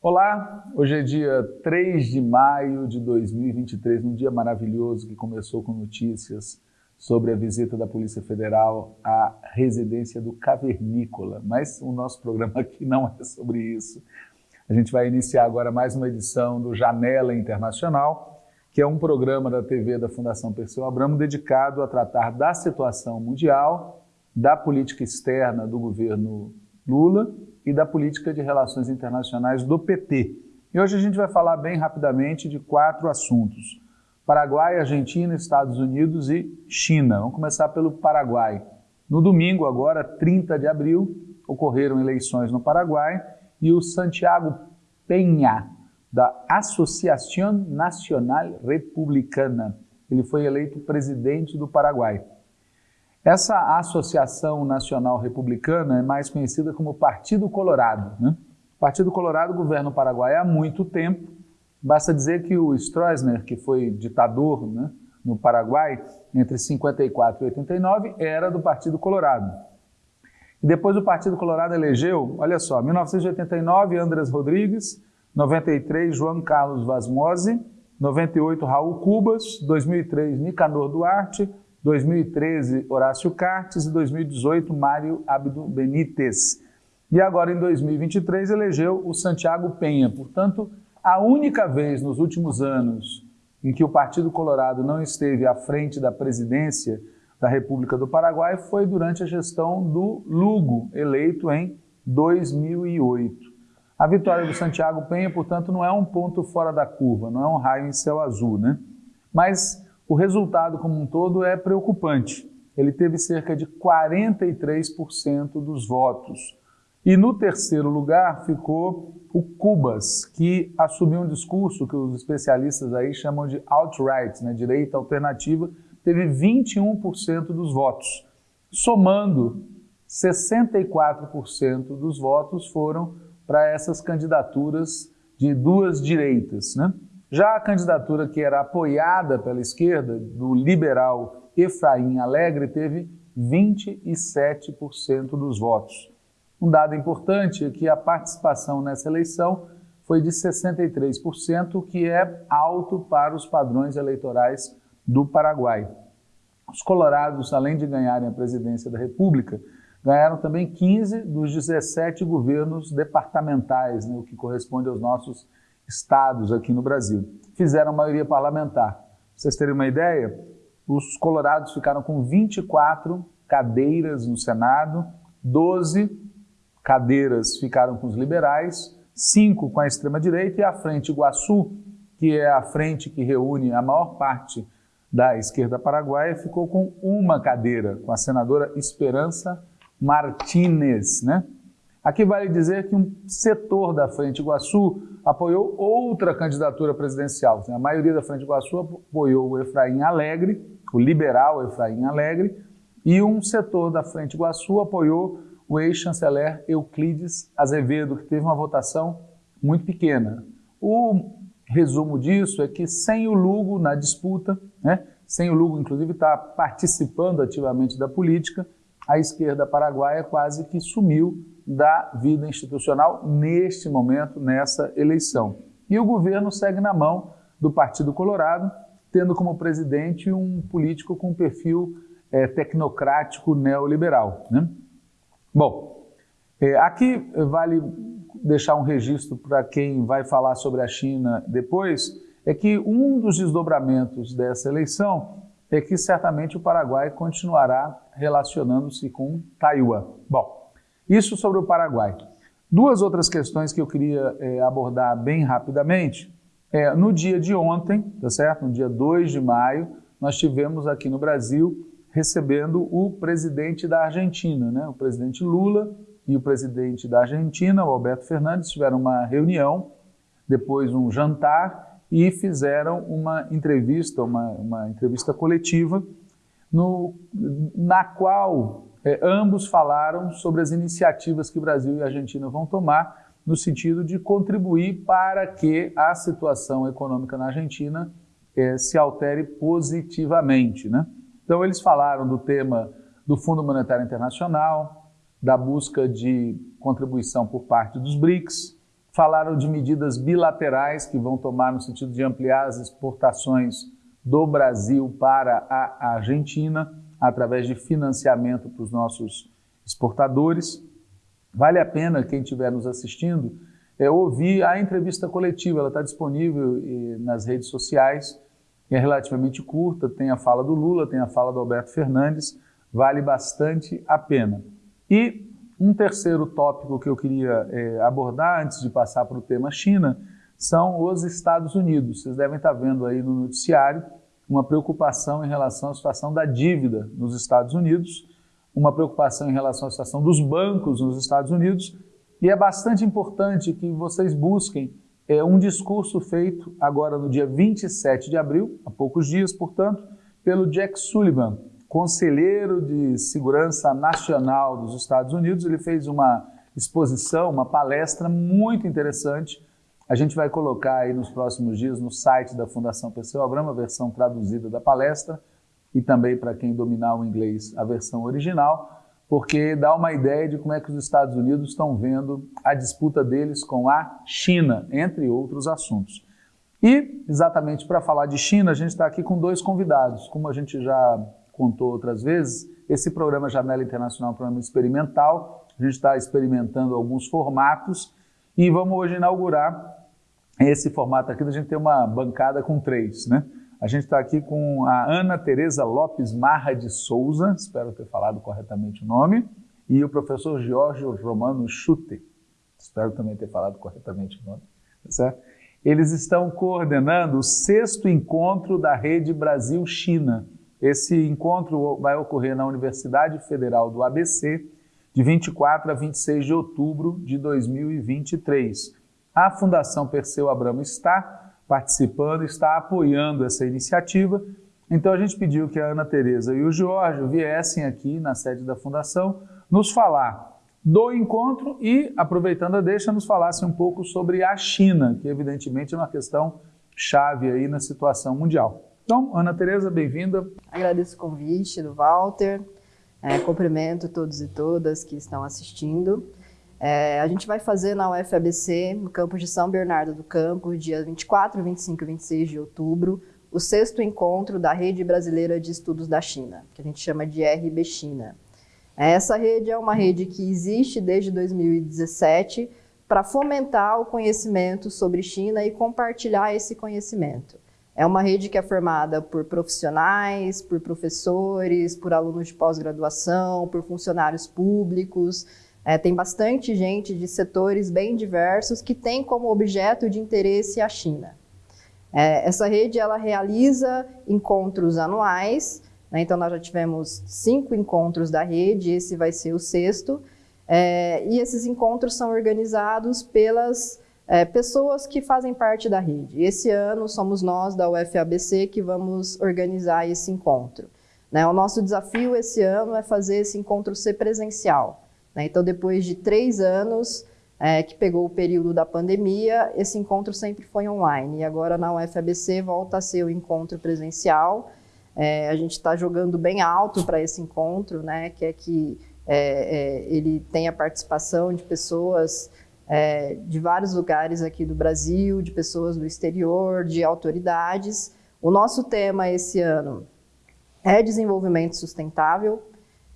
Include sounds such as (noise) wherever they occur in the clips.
Olá, hoje é dia 3 de maio de 2023, um dia maravilhoso que começou com notícias sobre a visita da Polícia Federal à residência do Cavernícola, mas o nosso programa aqui não é sobre isso. A gente vai iniciar agora mais uma edição do Janela Internacional, que é um programa da TV da Fundação Perseu Abramo dedicado a tratar da situação mundial, da política externa do governo Lula e da política de relações internacionais do PT. E hoje a gente vai falar bem rapidamente de quatro assuntos. Paraguai, Argentina, Estados Unidos e China. Vamos começar pelo Paraguai. No domingo, agora, 30 de abril, ocorreram eleições no Paraguai e o Santiago Penha, da Associação Nacional Republicana, ele foi eleito presidente do Paraguai. Essa Associação Nacional Republicana é mais conhecida como Partido Colorado. Né? O Partido Colorado governa o Paraguai há muito tempo. Basta dizer que o Stroessner, que foi ditador né, no Paraguai entre 54 e 89, era do Partido Colorado. E depois o Partido Colorado elegeu, olha só, 1989, Andrés Rodrigues, 93, João Carlos Vasmose, 98, Raul Cubas, 2003, Nicanor Duarte, 2013, Horácio Cartes e 2018, Mário Abdo Benítez. E agora, em 2023, elegeu o Santiago Penha. Portanto, a única vez nos últimos anos em que o Partido Colorado não esteve à frente da presidência da República do Paraguai foi durante a gestão do Lugo, eleito em 2008. A vitória do Santiago Penha, portanto, não é um ponto fora da curva, não é um raio em céu azul, né? Mas o resultado como um todo é preocupante. Ele teve cerca de 43% dos votos. E no terceiro lugar ficou o Cubas, que assumiu um discurso que os especialistas aí chamam de alt-right, né, direita alternativa, teve 21% dos votos. Somando, 64% dos votos foram para essas candidaturas de duas direitas. Né? Já a candidatura que era apoiada pela esquerda, do liberal Efraim Alegre, teve 27% dos votos. Um dado importante é que a participação nessa eleição foi de 63%, o que é alto para os padrões eleitorais do Paraguai. Os colorados, além de ganharem a presidência da República, ganharam também 15 dos 17 governos departamentais, né, o que corresponde aos nossos estados aqui no Brasil. Fizeram maioria parlamentar. Pra vocês terem uma ideia, os colorados ficaram com 24 cadeiras no Senado, 12 cadeiras ficaram com os liberais, 5 com a extrema-direita e a Frente Iguaçu, que é a frente que reúne a maior parte da esquerda paraguaia, ficou com uma cadeira, com a senadora Esperança Martínez. Né? Aqui vale dizer que um setor da Frente Iguaçu apoiou outra candidatura presidencial. A maioria da Frente Iguaçu apoiou o Efraim Alegre, o liberal Efraim Alegre, e um setor da Frente Iguaçu apoiou o ex-chanceler Euclides Azevedo, que teve uma votação muito pequena. O resumo disso é que sem o Lugo na disputa, né, sem o Lugo inclusive estar tá participando ativamente da política, a esquerda paraguaia quase que sumiu da vida institucional neste momento, nessa eleição. E o governo segue na mão do Partido Colorado, tendo como presidente um político com perfil é, tecnocrático neoliberal. Né? Bom, é, aqui vale deixar um registro para quem vai falar sobre a China depois, é que um dos desdobramentos dessa eleição é que certamente o Paraguai continuará relacionando-se com Taiwan. Bom, isso sobre o Paraguai. Duas outras questões que eu queria é, abordar bem rapidamente. É, no dia de ontem, tá certo? no dia 2 de maio, nós tivemos aqui no Brasil recebendo o presidente da Argentina, né? o presidente Lula e o presidente da Argentina, o Alberto Fernandes, tiveram uma reunião, depois um jantar e fizeram uma entrevista, uma, uma entrevista coletiva, no, na qual é, ambos falaram sobre as iniciativas que Brasil e Argentina vão tomar no sentido de contribuir para que a situação econômica na Argentina é, se altere positivamente. Né? Então, eles falaram do tema do Fundo Monetário Internacional, da busca de contribuição por parte dos BRICS, falaram de medidas bilaterais que vão tomar no sentido de ampliar as exportações do Brasil para a Argentina, através de financiamento para os nossos exportadores. Vale a pena, quem estiver nos assistindo, é, ouvir a entrevista coletiva, ela está disponível nas redes sociais, é relativamente curta, tem a fala do Lula, tem a fala do Alberto Fernandes, vale bastante a pena. E um terceiro tópico que eu queria é, abordar antes de passar para o tema China são os Estados Unidos. Vocês devem estar vendo aí no noticiário uma preocupação em relação à situação da dívida nos Estados Unidos, uma preocupação em relação à situação dos bancos nos Estados Unidos, e é bastante importante que vocês busquem é, um discurso feito agora no dia 27 de abril, há poucos dias, portanto, pelo Jack Sullivan, conselheiro de segurança nacional dos Estados Unidos. Ele fez uma exposição, uma palestra muito interessante. A gente vai colocar aí nos próximos dias no site da Fundação Perseu Abramo a versão traduzida da palestra e também para quem dominar o inglês a versão original, porque dá uma ideia de como é que os Estados Unidos estão vendo a disputa deles com a China, entre outros assuntos. E, exatamente para falar de China, a gente está aqui com dois convidados. Como a gente já contou outras vezes, esse programa Janela Internacional é um programa experimental, a gente está experimentando alguns formatos e vamos hoje inaugurar esse formato aqui da gente ter uma bancada com três, né? A gente está aqui com a Ana Tereza Lopes Marra de Souza, espero ter falado corretamente o nome, e o professor Jorge Romano Chute, espero também ter falado corretamente o nome, tá certo? Eles estão coordenando o sexto encontro da Rede Brasil-China, esse encontro vai ocorrer na Universidade Federal do ABC, de 24 a 26 de outubro de 2023. A Fundação Perseu Abramo está participando, está apoiando essa iniciativa. Então a gente pediu que a Ana Tereza e o Jorge viessem aqui na sede da Fundação nos falar do encontro e, aproveitando a deixa, nos falassem um pouco sobre a China, que evidentemente é uma questão chave aí na situação mundial. Então, Ana Tereza, bem-vinda. Agradeço o convite do Walter, é, cumprimento todos e todas que estão assistindo. É, a gente vai fazer na UFABC, no campus de São Bernardo do Campo, dia 24, 25 e 26 de outubro, o sexto encontro da Rede Brasileira de Estudos da China, que a gente chama de RB China. Essa rede é uma rede que existe desde 2017 para fomentar o conhecimento sobre China e compartilhar esse conhecimento. É uma rede que é formada por profissionais, por professores, por alunos de pós-graduação, por funcionários públicos. É, tem bastante gente de setores bem diversos que tem como objeto de interesse a China. É, essa rede ela realiza encontros anuais, né, então nós já tivemos cinco encontros da rede, esse vai ser o sexto, é, e esses encontros são organizados pelas é, pessoas que fazem parte da rede. Esse ano somos nós da UFABC que vamos organizar esse encontro. Né? O nosso desafio esse ano é fazer esse encontro ser presencial. Né? Então, depois de três anos é, que pegou o período da pandemia, esse encontro sempre foi online. E agora na UFABC volta a ser o encontro presencial. É, a gente está jogando bem alto para esse encontro, né? que é que é, é ele tenha participação de pessoas é, de vários lugares aqui do Brasil, de pessoas do exterior, de autoridades. O nosso tema esse ano é desenvolvimento sustentável,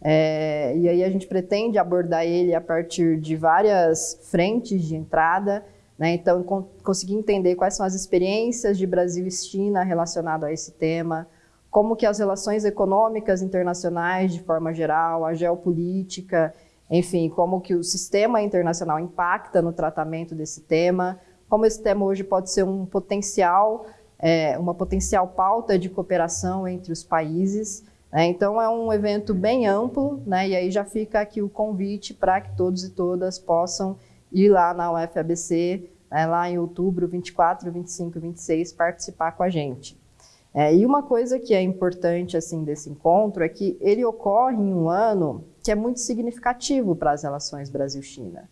é, e aí a gente pretende abordar ele a partir de várias frentes de entrada, né? então conseguir entender quais são as experiências de Brasil e China relacionado a esse tema, como que as relações econômicas internacionais de forma geral, a geopolítica enfim, como que o sistema internacional impacta no tratamento desse tema, como esse tema hoje pode ser um potencial, é, uma potencial pauta de cooperação entre os países. Né? Então é um evento bem amplo, né? e aí já fica aqui o convite para que todos e todas possam ir lá na UFABC, né, lá em outubro, 24, 25 e 26, participar com a gente. É, e uma coisa que é importante assim desse encontro é que ele ocorre em um ano que é muito significativo para as relações Brasil-China.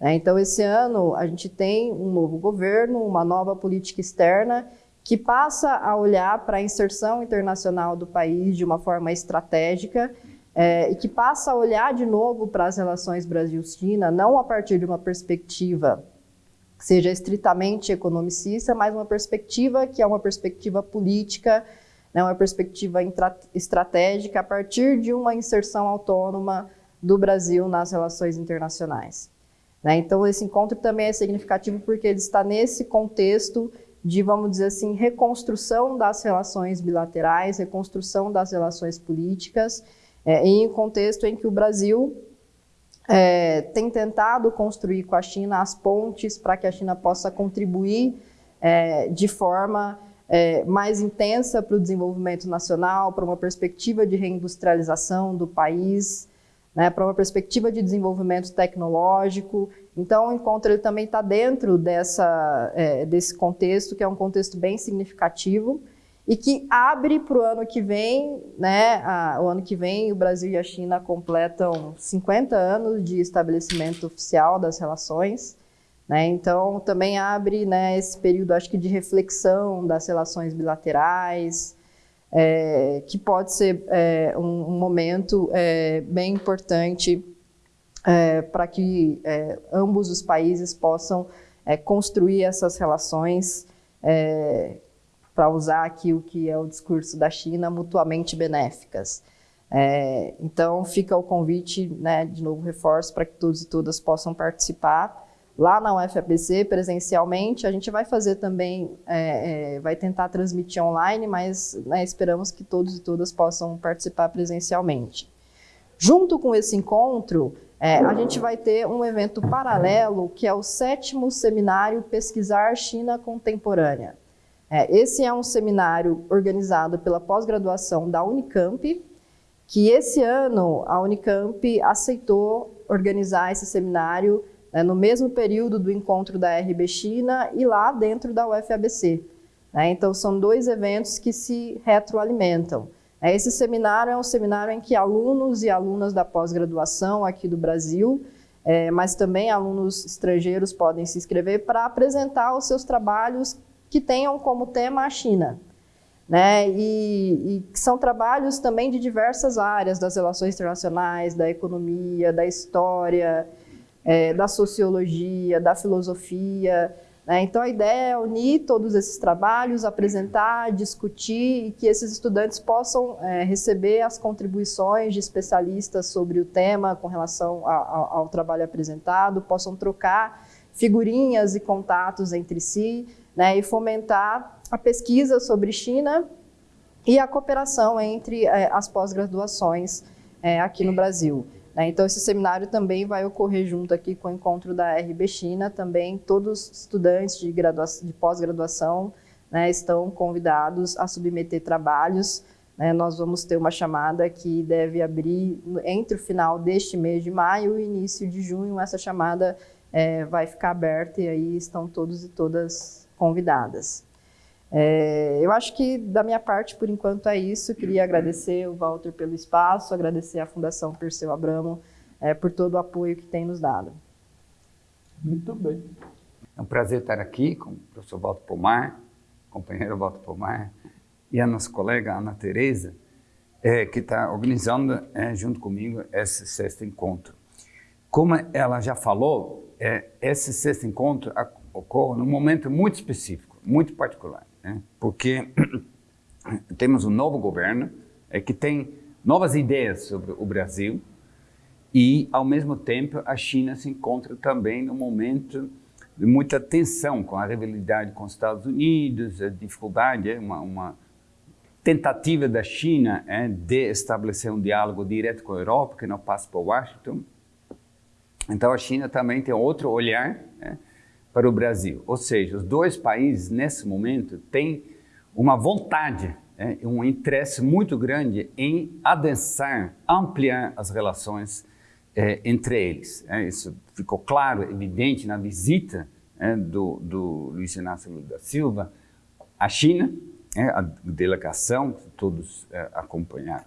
É, então, esse ano, a gente tem um novo governo, uma nova política externa que passa a olhar para a inserção internacional do país de uma forma estratégica é, e que passa a olhar de novo para as relações Brasil-China, não a partir de uma perspectiva que seja estritamente economicista, mas uma perspectiva que é uma perspectiva política, né, uma perspectiva estratégica a partir de uma inserção autônoma do Brasil nas relações internacionais. Né? Então, esse encontro também é significativo porque ele está nesse contexto de, vamos dizer assim, reconstrução das relações bilaterais, reconstrução das relações políticas, é, em um contexto em que o Brasil é, tem tentado construir com a China as pontes para que a China possa contribuir é, de forma é, mais intensa para o desenvolvimento nacional, para uma perspectiva de reindustrialização do país, né, para uma perspectiva de desenvolvimento tecnológico. Então, o encontro ele também está dentro dessa, é, desse contexto, que é um contexto bem significativo e que abre para o ano que vem, né, a, o ano que vem o Brasil e a China completam 50 anos de estabelecimento oficial das relações, né, então também abre né, esse período, acho que, de reflexão das relações bilaterais, é, que pode ser é, um, um, momento é, bem importante é, para que é, ambos os países possam é, construir essas relações, para usar aqui o que é o discurso da China, mutuamente benéficas. então, fica o convite, né, de novo reforço, para que todos e todas possam participar lá na UFABC presencialmente. A gente vai fazer também, é, é, vai tentar transmitir online, mas né, esperamos que todos e todas possam participar presencialmente. Junto com esse encontro, é, a gente vai ter um evento paralelo, que é o sétimo seminário Pesquisar China Contemporânea. É, esse é um seminário organizado pela pós-graduação da Unicamp, que esse ano a Unicamp aceitou organizar esse seminário né, no mesmo período do encontro da RB China e lá dentro da UFABC. Né? Então, são dois eventos que se retroalimentam. É, esse seminário é um seminário em que alunos e alunas da pós-graduação aqui do Brasil, é, mas também alunos estrangeiros podem se inscrever para apresentar os seus trabalhos que tenham como tema a China. Né? E, e, são trabalhos também de diversas áreas, das relações internacionais, da economia, da história, é, da sociologia, da filosofia. Né? Então, a ideia é unir todos esses trabalhos, apresentar, discutir e que esses estudantes possam é, receber as contribuições de especialistas sobre o tema com relação a, a, ao trabalho apresentado, possam trocar figurinhas e contatos entre si né? e fomentar a pesquisa sobre China e a cooperação entre é, as pós-graduações é, aqui no Brasil. Né? Então, esse seminário também vai ocorrer junto aqui com o encontro da RB China. Também todos os estudantes de, de pós-graduação né, estão convidados a submeter trabalhos. Né? Nós vamos ter uma chamada que deve abrir entre o final deste mês de maio e início de junho. Essa chamada é, vai ficar aberta e aí estão todos e todas convidadas. É, eu acho que da minha parte, por enquanto, é isso. Queria agradecer o Walter pelo espaço, agradecer à Fundação Perseu Abramo é, por todo o apoio que tem nos dado. Muito bem. É um prazer estar aqui com o professor Walter Pomar, companheiro Walter Pomar, e a nossa colega Ana Tereza, é, que está organizando é, junto comigo esse sexto encontro. Como ela já falou, é, esse sexto encontro ocorre num momento muito específico, muito particular né? porque (clears throat) temos um novo governo é, que tem novas ideias sobre o Brasil e, ao mesmo tempo, a China se encontra também num momento de muita tensão com a rivalidade com os Estados Unidos, a dificuldade, é uma, uma tentativa da China é, de estabelecer um diálogo direto com a Europa, que não passa por Washington. Então, a China também tem outro olhar, é, para o Brasil. Ou seja, os dois países, nesse momento, têm uma vontade, né, um interesse muito grande em adensar, ampliar as relações é, entre eles. É, isso ficou claro, evidente na visita é, do, do Luiz Inácio Lula da Silva à China, é, a delegação, todos é, acompanharam.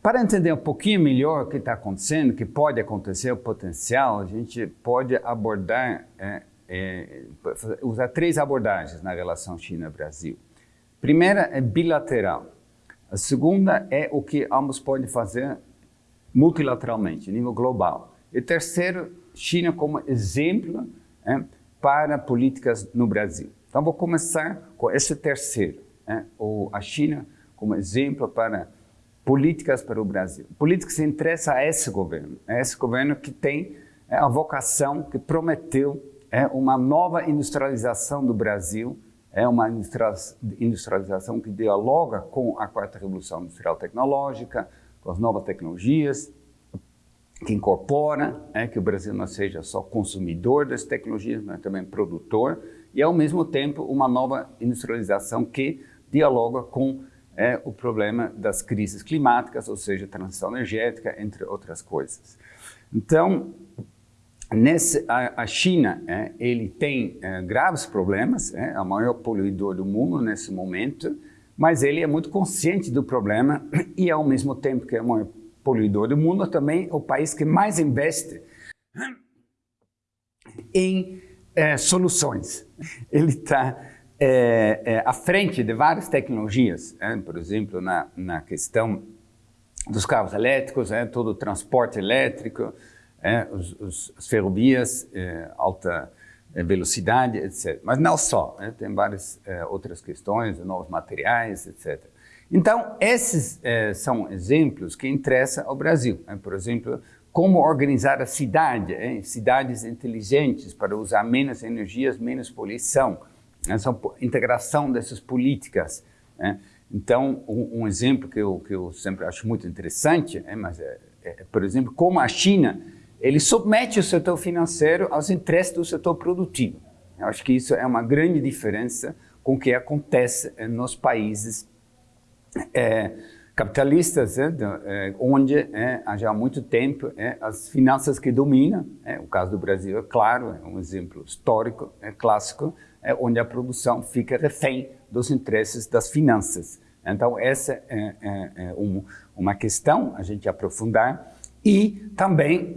Para entender um pouquinho melhor o que está acontecendo, o que pode acontecer, o potencial, a gente pode abordar é, usar três abordagens na relação China-Brasil. Primeira é bilateral. A segunda é o que ambos podem fazer multilateralmente, nível global. E terceiro, China como exemplo é, para políticas no Brasil. Então, vou começar com esse terceiro, é, ou a China como exemplo para políticas para o Brasil. Políticas que interessa a esse governo, a esse governo que tem é, a vocação, que prometeu é, uma nova industrialização do Brasil, é uma industrialização que dialoga com a quarta revolução industrial tecnológica, com as novas tecnologias, que incorpora, é, que o Brasil não seja só consumidor das tecnologias, mas também produtor, e ao mesmo tempo uma nova industrialização que dialoga com é, o problema das crises climáticas, ou seja, transição energética, entre outras coisas. Então, nesse, a, a China, é, ele tem é, graves problemas, é o maior poluidor do mundo nesse momento, mas ele é muito consciente do problema (clears throat) e, ao mesmo tempo que é o maior poluidor do mundo, também é o país que mais investe (clears throat) em é, soluções. (laughs) Ele está é, é, à frente de várias tecnologias, é, por exemplo, na, na questão dos carros elétricos, todo o transporte elétrico, é, os, os, as ferrovias, é, alta velocidade, etc. Mas não só, né? tem várias outras questões, novos materiais, etc. Então, esses são exemplos que interessam ao Brasil. Né? Por exemplo, como organizar a cidade, cidades inteligentes para usar menos energias, menos poluição, essa integração dessas políticas. Né? Então, um, exemplo que eu, que eu sempre acho muito interessante, é, mas é, é, por exemplo, como a China, ele submete o setor financeiro aos interesses do setor produtivo. Eu acho que isso é uma grande diferença com o que acontece eh, nos países é, capitalistas, é, é, onde há já muito tempo as finanças que dominam, o caso do Brasil é claro, é um exemplo histórico, é clássico, é onde a produção fica refém dos interesses das finanças. Então, essa é, é, é um, uma questão a gente aprofundar. E também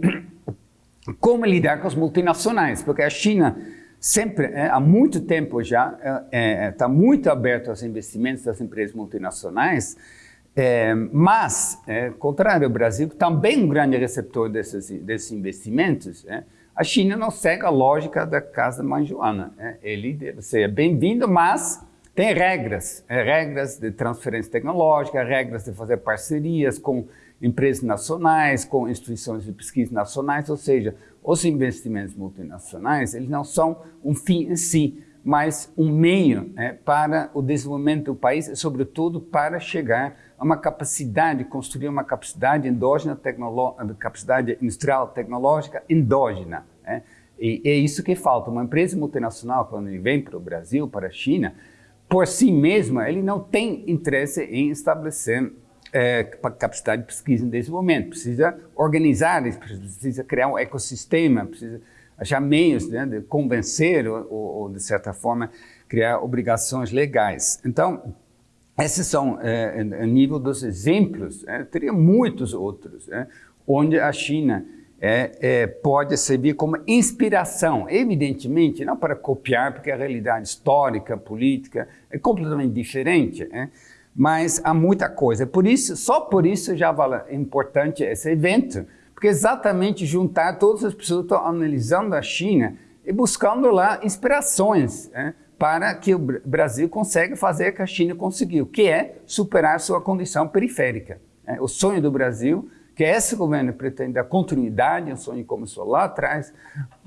como lidar com as multinacionais, porque a China sempre, é, há muito tempo já, está é, é, tá muito aberto aos investimentos das empresas multinacionais, é, mas, é, contrário ao Brasil, que também é um grande receptor desses, desses investimentos, é, a China não segue a lógica da casa mãe Joana. Né? Ele deve ser bem-vindo, mas tem regras, é, regras de transferência tecnológica, regras de fazer parcerias com empresas nacionais, com instituições de pesquisa nacionais, ou seja, os investimentos multinacionais, eles não são um fim em si, mas um meio é, para o desenvolvimento do país e, sobretudo, para chegar a uma capacidade, construir uma capacidade endógena, capacidade industrial tecnológica endógena. É? E é isso que falta. Uma empresa multinacional, quando ele vem para o Brasil, para a China, por si mesma, ele não tem interesse em estabelecer é, capacidade de pesquisa e desenvolvimento. Precisa organizar, precisa criar um ecossistema, precisa achar meios né, de convencer ou, ou, de certa forma, criar obrigações legais. Então, esses são, é, a nível dos exemplos, é, teria muitos outros, é, onde a China é, é, pode servir como inspiração, evidentemente, não para copiar, porque a realidade histórica, política é completamente diferente, é, mas há muita coisa. Por isso, só por isso já é importante esse evento, porque exatamente juntar todas as pessoas que estão analisando a China e buscando lá inspirações, é, para que o Brasil consiga fazer o que a China conseguiu, que é superar sua condição periférica. É, o sonho do Brasil, que esse governo pretende dar continuidade, um sonho que começou lá atrás,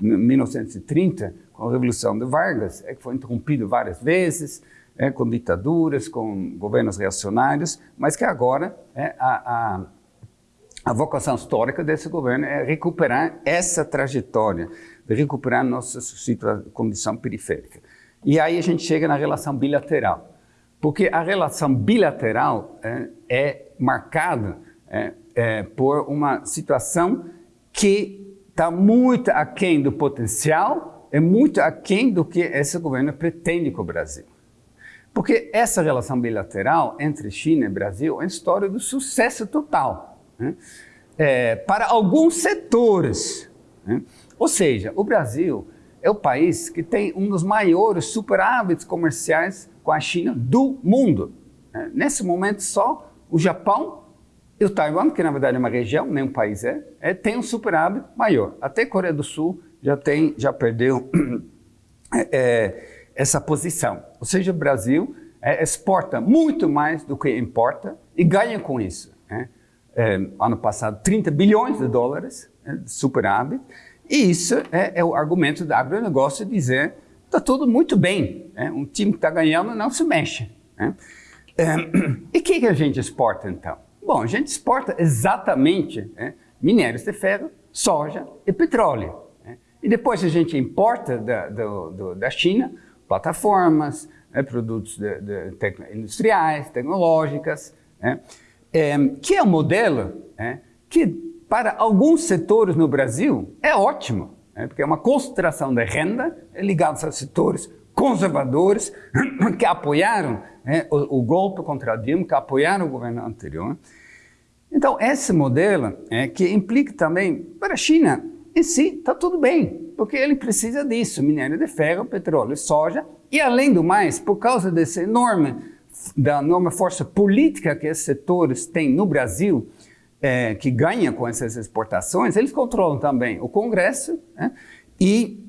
em 1930, com a Revolução de Vargas, é que foi interrompido várias vezes, é, com ditaduras, com governos reacionários, mas que agora é, a, a, a vocação histórica desse governo é recuperar essa trajetória, recuperar nossa condição periférica. E aí a gente chega na relação bilateral. Porque a relação bilateral é, é marcada é, por uma situação que está muito aquém do potencial, é muito aquém do que esse governo pretende com o Brasil. Porque essa relação bilateral entre China e Brasil é história do sucesso total. Né? É, para alguns setores. Né? Ou seja, o Brasil é o país que tem um dos maiores superávites comerciais com a China do mundo. É, nesse momento, só o Japão E o Taiwan, que na verdade é uma região, nem um país é, é tem um superávit maior. Até a Coreia do Sul já, tem, já perdeu (clears throat) é, essa posição. Ou seja, o Brasil é, exporta muito mais do que importa e ganha com isso. Né? É, ano passado, 30 bilhões de dólares é, superávit. E isso é, é, o argumento do agronegócio dizer está tudo muito bem. Né? Um time que está ganhando não se mexe. Né? É, e o que, que, a gente exporta então? Bom, a gente exporta exatamente né, minérios de ferro, soja e petróleo. Né? E depois a gente importa da, do, do, da China plataformas, né, produtos de, de industriais, tecnológicas, né, é, que é um modelo é, que para alguns setores no Brasil é ótimo, né, porque é uma concentração de renda ligada a setores conservadores (coughs) que apoiaram né, o, o, golpe contra a Dilma, que apoiaram o governo anterior. Então, esse modelo é, que implica também, para a China, em si, está tudo bem, porque ele precisa disso, minério de ferro, petróleo, soja, e além do mais, por causa dessa enorme, da enorme força política que esses setores têm no Brasil, é, que ganha com essas exportações, eles controlam também o Congresso né? e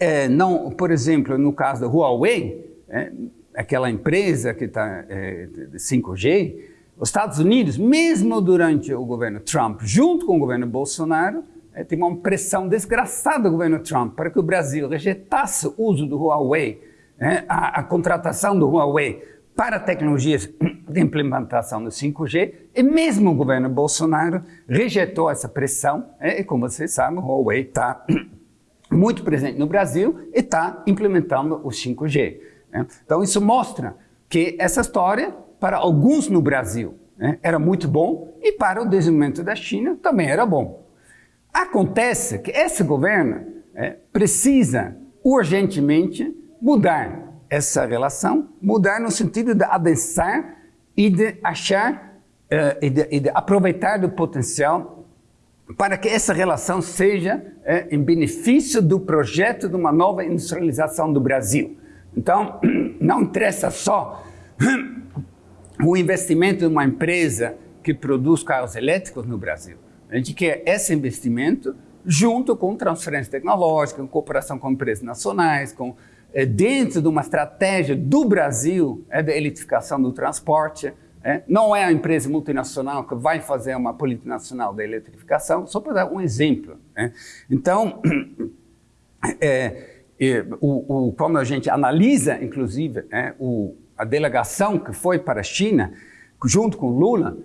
é, não, por exemplo, no caso da Huawei, é, aquela empresa que está é, 5G, os Estados Unidos, mesmo durante o governo Trump, junto com o governo Bolsonaro, tem uma pressão desgraçada do governo Trump para que o Brasil rejeitasse o uso do Huawei, é, a, a, contratação do Huawei para tecnologias (clears throat) de implementação do 5G, e mesmo o governo Bolsonaro rejeitou essa pressão, é, e como vocês sabem, o Huawei está (clears throat) muito presente no Brasil e está implementando o 5G. Né? Então isso mostra que essa história, para alguns no Brasil, né, era muito bom, e para o desenvolvimento da China também era bom. Acontece que esse governo é, precisa urgentemente mudar essa relação, mudar no sentido de adensar e de achar uh, e, de, e, de, aproveitar do potencial para que essa relação seja é, em benefício do projeto de uma nova industrialização do Brasil. Então, (clears throat) não interessa só (clears throat) o investimento de uma empresa que produz carros elétricos no Brasil. A gente quer esse investimento junto com transferência tecnológica, com cooperação com empresas nacionais, com, é, dentro de uma estratégia do Brasil é, da eletrificação do transporte. É, não é a empresa multinacional que vai fazer uma política nacional da eletrificação, só para dar um exemplo. Né? Então, (clears throat) o, o, como a gente analisa, inclusive, o, a delegação que foi para a China, junto com Lula,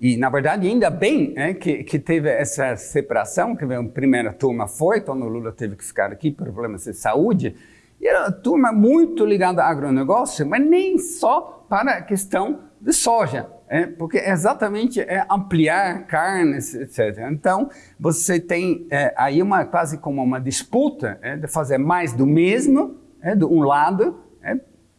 e, na verdade, ainda bem né, que, que, teve essa separação, que a primeira turma foi, quando o Lula teve que ficar aqui por problemas de saúde, e era uma turma muito ligada ao agronegócio, mas nem só para a questão de soja, é, porque exatamente é ampliar carnes, etc. Então, você tem é, aí uma quase como uma disputa é, de fazer mais do mesmo, de um lado,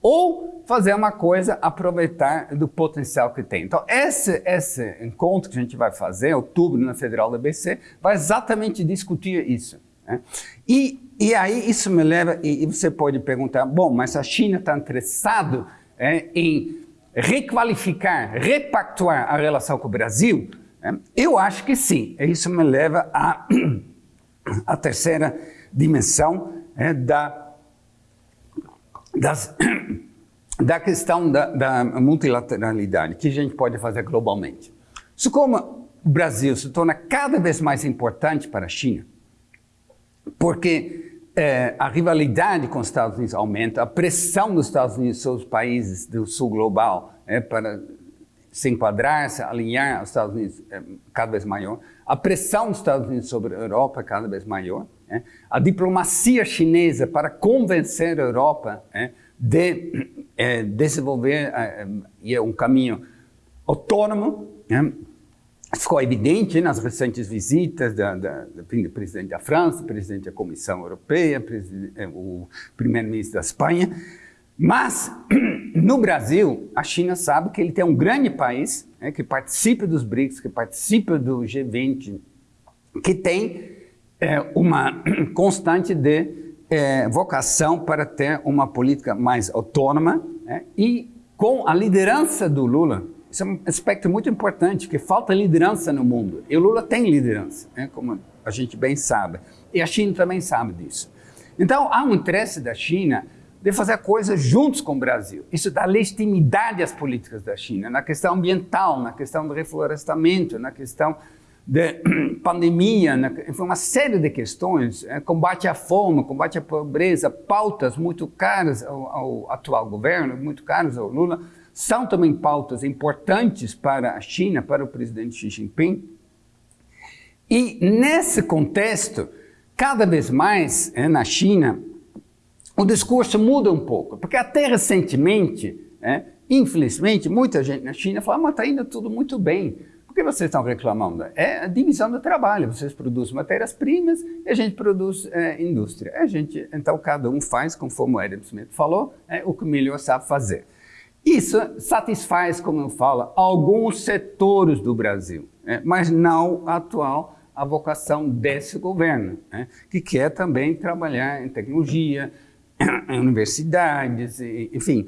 ou fazer uma coisa, aproveitar do potencial que tem. Então, esse, esse encontro que a gente vai fazer, em outubro, na Federal da BC, vai exatamente discutir isso. Né? E, e aí isso me leva, e, e, você pode perguntar, bom, mas a China está interessado é, em requalificar, repactuar a relação com o Brasil? É? Eu acho que sim. E isso me leva à a, (clears throat) a terceira dimensão é, da das, (clears throat) da questão da, da, multilateralidade que a gente pode fazer globalmente. Isso como o Brasil se torna cada vez mais importante para a China, porque é, a rivalidade com os Estados Unidos aumenta, a pressão dos Estados Unidos sobre os países do sul global é, para se enquadrar, se alinhar aos Estados Unidos é cada vez maior, a pressão dos Estados Unidos sobre a Europa é cada vez maior, é? A diplomacia chinesa para convencer a Europa é, de é, desenvolver é, é, um caminho autônomo é, ficou evidente nas recentes visitas da, da, do presidente da França, presidente da Comissão Europeia, é, o primeiro-ministro da Espanha. Mas, (clears throat) no Brasil, a China sabe que ele tem um grande país é, que participa dos BRICS, que participa do G20, que tem é, uma (clears throat) constante de é, vocação para ter uma política mais autônoma né? e com a liderança do Lula, Isso é um aspecto muito importante, porque falta liderança no mundo. E o Lula tem liderança, né, como a gente bem sabe. E a China também sabe disso. Então, há um interesse da China de fazer coisas juntos com o Brasil. Isso dá legitimidade às políticas da China, na questão ambiental, na questão do reflorestamento, na questão de (clears throat) pandemia, na, uma série de questões, é, combate à fome, combate à pobreza, pautas muito caras ao, ao atual governo, muito caras ao Lula, são também pautas importantes para a China, para o presidente Xi Jinping. E nesse contexto, cada vez mais é, na China, o discurso muda um pouco, porque até recentemente, é, infelizmente, muita gente na China fala, mas está indo tudo muito bem. Por que vocês estão reclamando? É a divisão do trabalho. Vocês produzem matérias-primas e a gente produz é, indústria. A gente, então, cada um faz, conforme o Adam Smith falou, é, o que melhor sabe fazer. Isso satisfaz, como eu falo, alguns setores do Brasil, é, mas não a atual a vocação desse governo, é, que quer também trabalhar em tecnologia, em universidades, enfim,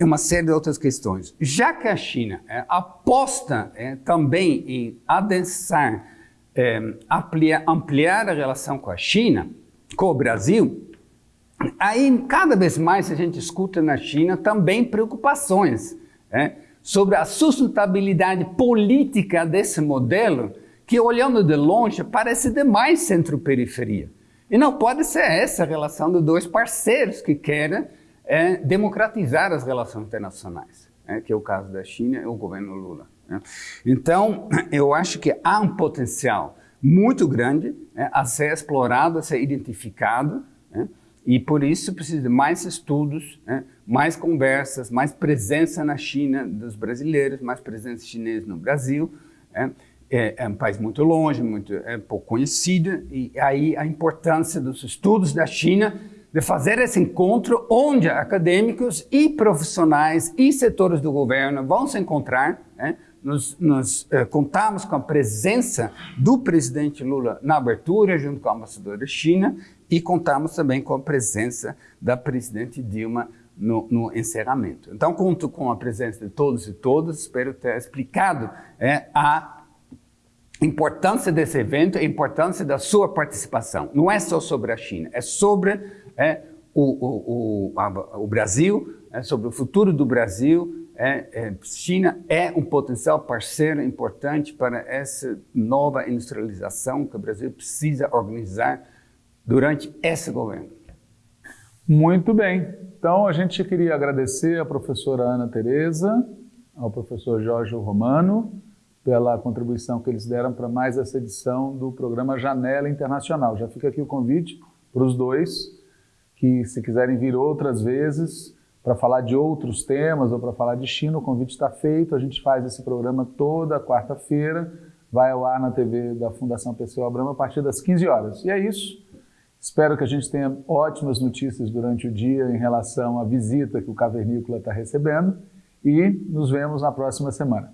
uma série de outras questões. Já que a China é, aposta é, também em adensar, é, ampliar, ampliar a relação com a China, com o Brasil, aí cada vez mais a gente escuta na China também preocupações é, sobre a sustentabilidade política desse modelo, que olhando de longe parece demais centro-periferia. E não pode ser essa a relação de dois parceiros que querem é, democratizar as relações internacionais, é, que é o caso da China e o governo Lula. Né? Então, (clears throat) eu acho que há um potencial muito grande é, a ser explorado, a ser identificado, né? e por isso precisa de mais estudos, né? mais conversas, mais presença na China dos brasileiros, mais presença chinesa no Brasil, né? é, é, um país muito longe, muito é, pouco conhecido, e aí a importância dos estudos da China de fazer esse encontro onde acadêmicos e profissionais e setores do governo vão se encontrar. Né? Eh, contamos com a presença do presidente Lula na abertura, junto com a embaixadora China, e contamos também com a presença da presidente Dilma no, no, encerramento. Então, conto com a presença de todos e todas, espero ter explicado é, a importância desse evento, a importância da sua participação. Não é só sobre a China, é sobre é, o, o, o, o, Brasil, é sobre o futuro do Brasil. É, é, China é um potencial parceiro importante para essa nova industrialização que o Brasil precisa organizar durante esse governo. Muito bem. Então, a gente queria agradecer à professora Ana Tereza, ao professor Jorge Romano, pela contribuição que eles deram para mais essa edição do programa Janela Internacional. Já fica aqui o convite para os dois, que se quiserem vir outras vezes para falar de outros temas ou para falar de China, o convite está feito. A gente faz esse programa toda quarta-feira, vai ao ar na TV da Fundação Pessoa Abramo a partir das 15 horas. E é isso. Espero que a gente tenha ótimas notícias durante o dia em relação à visita que o Cavernícola está recebendo e nos vemos na próxima semana.